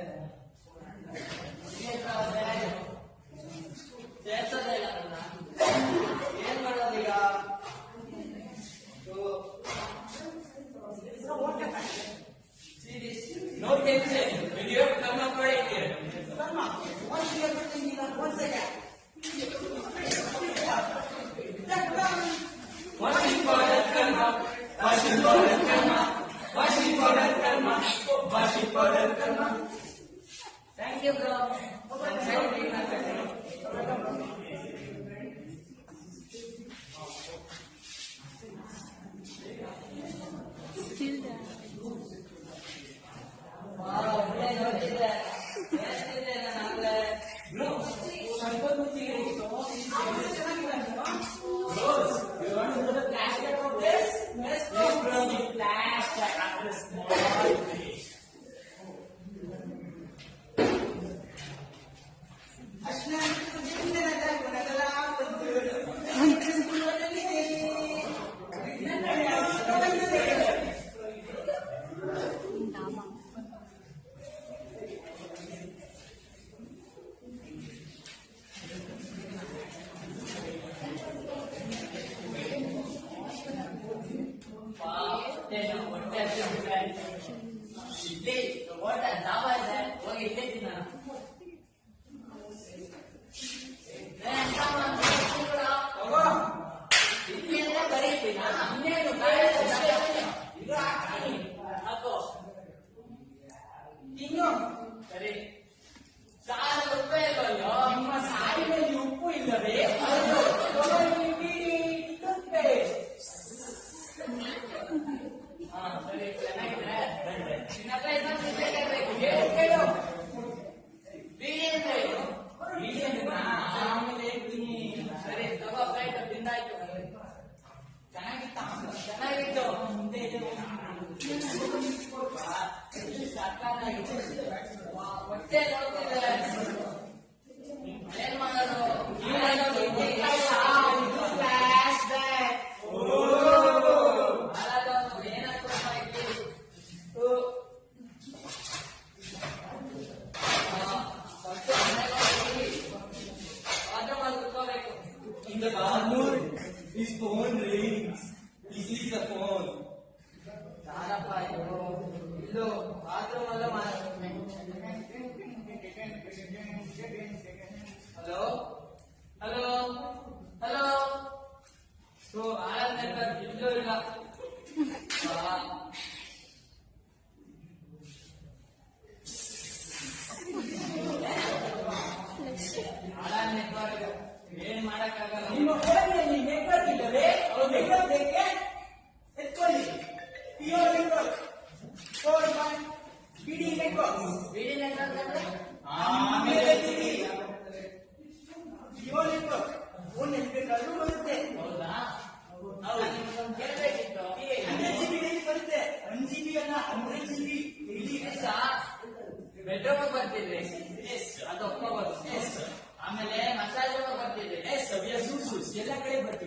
É. Hoy ¡Gracias! no fuera ni el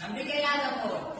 ನಂಬಿಕೆ ಯಾದ